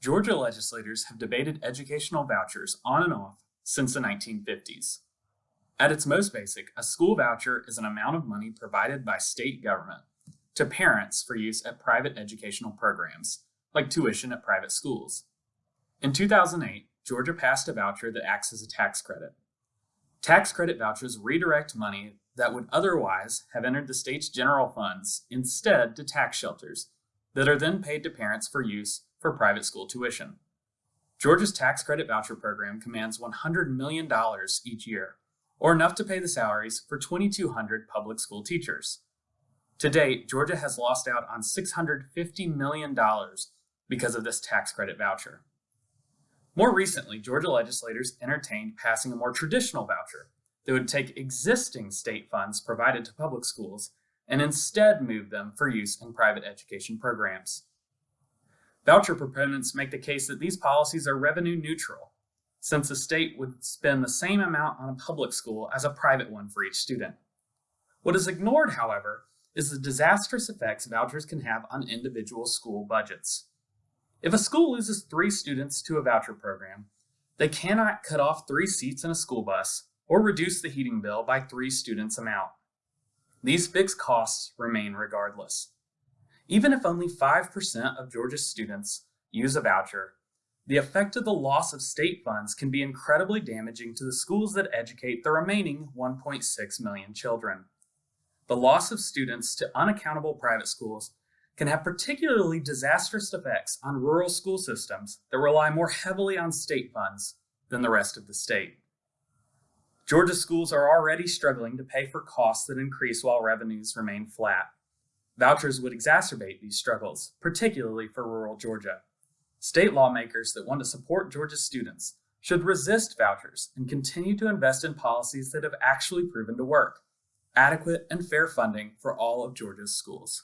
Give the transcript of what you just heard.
Georgia legislators have debated educational vouchers on and off since the 1950s. At its most basic, a school voucher is an amount of money provided by state government to parents for use at private educational programs, like tuition at private schools. In 2008, Georgia passed a voucher that acts as a tax credit. Tax credit vouchers redirect money that would otherwise have entered the state's general funds instead to tax shelters that are then paid to parents for use for private school tuition. Georgia's tax credit voucher program commands $100 million each year, or enough to pay the salaries for 2,200 public school teachers. To date, Georgia has lost out on $650 million because of this tax credit voucher. More recently, Georgia legislators entertained passing a more traditional voucher that would take existing state funds provided to public schools and instead move them for use in private education programs. Voucher proponents make the case that these policies are revenue neutral, since the state would spend the same amount on a public school as a private one for each student. What is ignored, however, is the disastrous effects vouchers can have on individual school budgets. If a school loses three students to a voucher program, they cannot cut off three seats in a school bus or reduce the heating bill by three students amount. These fixed costs remain regardless. Even if only 5% of Georgia's students use a voucher, the effect of the loss of state funds can be incredibly damaging to the schools that educate the remaining 1.6 million children. The loss of students to unaccountable private schools can have particularly disastrous effects on rural school systems that rely more heavily on state funds than the rest of the state. Georgia schools are already struggling to pay for costs that increase while revenues remain flat. Vouchers would exacerbate these struggles, particularly for rural Georgia. State lawmakers that want to support Georgia's students should resist vouchers and continue to invest in policies that have actually proven to work. Adequate and fair funding for all of Georgia's schools.